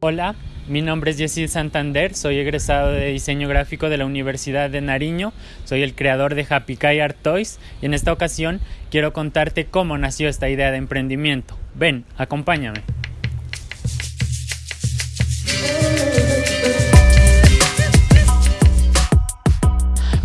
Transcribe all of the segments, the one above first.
Hola, mi nombre es Jessil Santander, soy egresado de diseño gráfico de la Universidad de Nariño, soy el creador de Happy Kai Art Toys y en esta ocasión quiero contarte cómo nació esta idea de emprendimiento. Ven, acompáñame.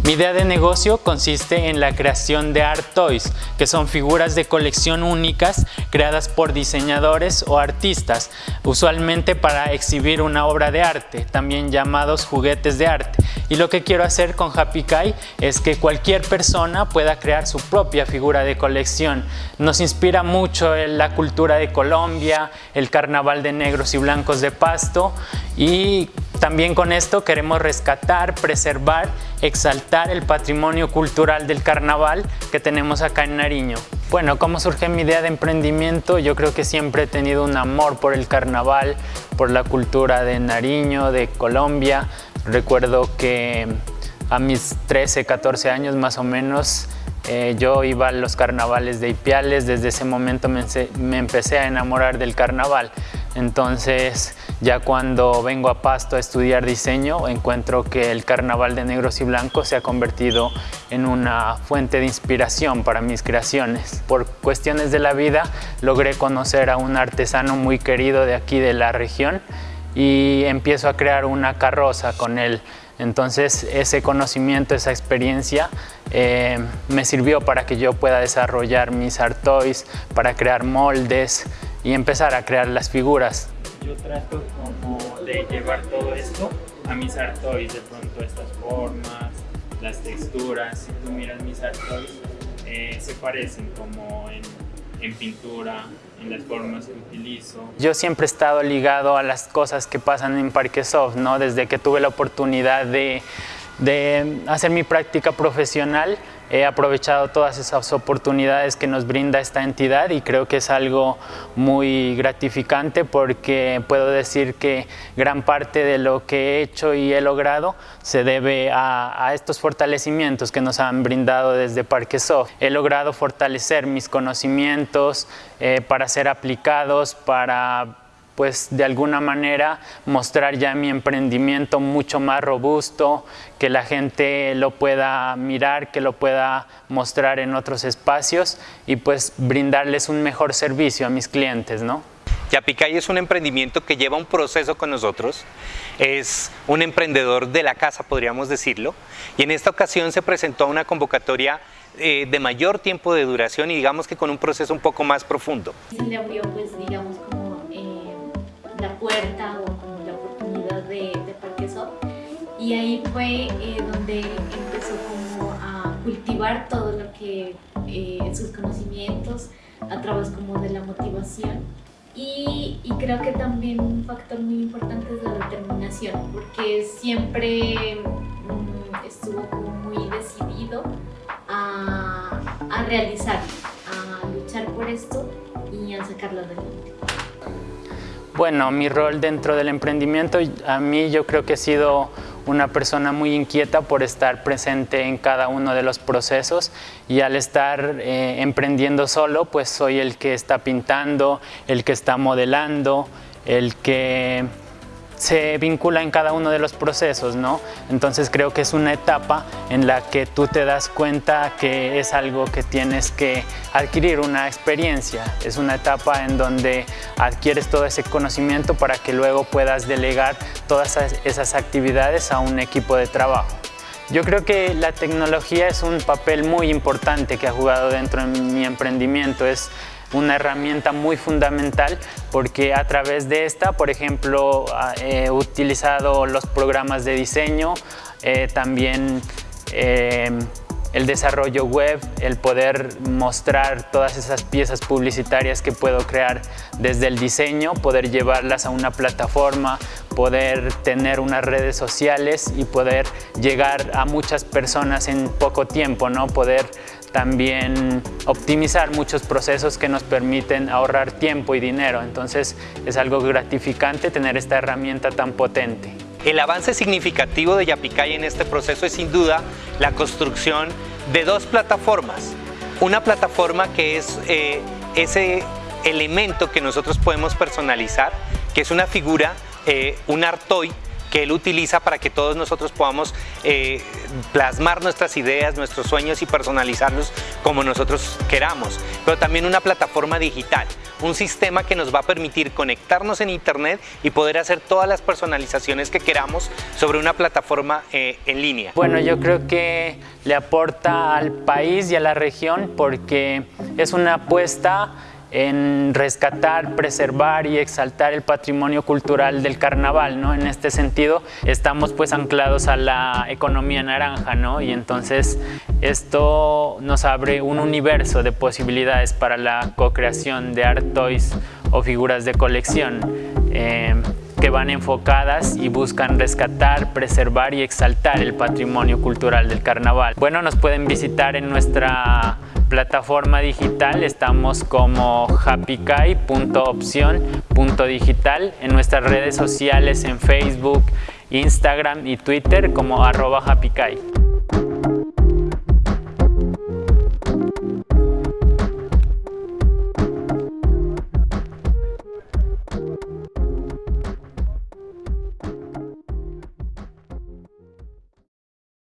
Mi idea de negocio consiste en la creación de art toys, que son figuras de colección únicas creadas por diseñadores o artistas, usualmente para exhibir una obra de arte, también llamados juguetes de arte. Y lo que quiero hacer con Happy Kai es que cualquier persona pueda crear su propia figura de colección. Nos inspira mucho la cultura de Colombia, el carnaval de negros y blancos de Pasto y también con esto queremos rescatar, preservar, exaltar el patrimonio cultural del carnaval que tenemos acá en Nariño. Bueno, ¿cómo surge mi idea de emprendimiento? Yo creo que siempre he tenido un amor por el carnaval, por la cultura de Nariño, de Colombia. Recuerdo que a mis 13, 14 años más o menos eh, yo iba a los carnavales de Ipiales, desde ese momento me, me empecé a enamorar del carnaval. Entonces ya cuando vengo a Pasto a estudiar diseño, encuentro que el carnaval de negros y blancos se ha convertido en una fuente de inspiración para mis creaciones. Por cuestiones de la vida logré conocer a un artesano muy querido de aquí de la región y empiezo a crear una carroza con él. Entonces ese conocimiento, esa experiencia eh, me sirvió para que yo pueda desarrollar mis art toys, para crear moldes y empezar a crear las figuras yo trato como de llevar todo esto a mis art toys, de pronto estas formas, las texturas, si tú miras mis art toys, eh, se parecen como en, en pintura, en las formas que utilizo. Yo siempre he estado ligado a las cosas que pasan en Parquesoft, ¿no? Desde que tuve la oportunidad de, de hacer mi práctica profesional, he aprovechado todas esas oportunidades que nos brinda esta entidad y creo que es algo muy gratificante porque puedo decir que gran parte de lo que he hecho y he logrado se debe a, estos fortalecimientos que nos han brindado desde Parquesoft. He logrado fortalecer mis conocimientos eh, para ser aplicados, para pues de alguna manera mostrar ya mi emprendimiento mucho más robusto, que la gente lo pueda mirar, que lo pueda mostrar en otros espacios y pues brindarles un mejor servicio a mis clientes, ¿no? Yapicay es un emprendimiento que lleva un proceso con nosotros, es un emprendedor de la casa, podríamos decirlo, y en esta ocasión se presentó una convocatoria eh, de mayor tiempo de duración y digamos que con un proceso un poco más profundo. Se le abrió, pues, digamos, la puerta o como la oportunidad de, de Parque Y ahí fue eh, donde empezó como a cultivar todo lo que, eh, sus conocimientos a través como de la motivación. Y, y, creo que también un factor muy importante es la determinación, porque siempre mm, estuvo como muy decidido a, a realizar, a luchar por esto y a sacarlo adelante. Bueno, mi rol dentro del emprendimiento, a mí yo creo que he sido una persona muy inquieta por estar presente en cada uno de los procesos y al estar eh, emprendiendo solo, pues soy el que está pintando, el que está modelando, el que se vincula en cada uno de los procesos, ¿no? Entonces creo que es una etapa en la que tú te das cuenta que es algo que tienes que adquirir una experiencia, es una etapa en donde adquieres todo ese conocimiento para que luego puedas delegar todas esas actividades a un equipo de trabajo. Yo creo que la tecnología es un papel muy importante que ha jugado dentro de mi emprendimiento, es una herramienta muy fundamental porque a través de esta, por ejemplo, he utilizado los programas de diseño, eh, también eh, el desarrollo web, el poder mostrar todas esas piezas publicitarias que puedo crear desde el diseño, poder llevarlas a una plataforma, poder tener unas redes sociales y poder llegar a muchas personas en poco tiempo, ¿no? poder también optimizar muchos procesos que nos permiten ahorrar tiempo y dinero. Entonces es algo gratificante tener esta herramienta tan potente. El avance significativo de Yapicay en este proceso es sin duda la construcción de dos plataformas. Una plataforma que es eh, ese elemento que nosotros podemos personalizar, que es una figura eh, un art toy que él utiliza para que todos nosotros podamos eh, plasmar nuestras ideas, nuestros sueños y personalizarlos como nosotros queramos. Pero también una plataforma digital, un sistema que nos va a permitir conectarnos en internet y poder hacer todas las personalizaciones que queramos sobre una plataforma eh, en línea. Bueno, yo creo que le aporta al país y a la región porque es una apuesta en rescatar, preservar y exaltar el patrimonio cultural del carnaval, ¿no? En este sentido, estamos pues anclados a la economía naranja, ¿no? Y entonces esto nos abre un universo de posibilidades para la co-creación de art toys o figuras de colección. Eh, que van enfocadas y buscan rescatar, preservar y exaltar el patrimonio cultural del carnaval. Bueno, nos pueden visitar en nuestra plataforma digital, estamos como happykai.opción.digital en nuestras redes sociales en Facebook, Instagram y Twitter como arroba happykai.